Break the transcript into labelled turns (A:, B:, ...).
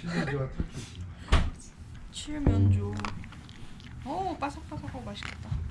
A: 칠면조와 터키지.
B: 칠면조. 오 바삭바삭하고 맛있겠다.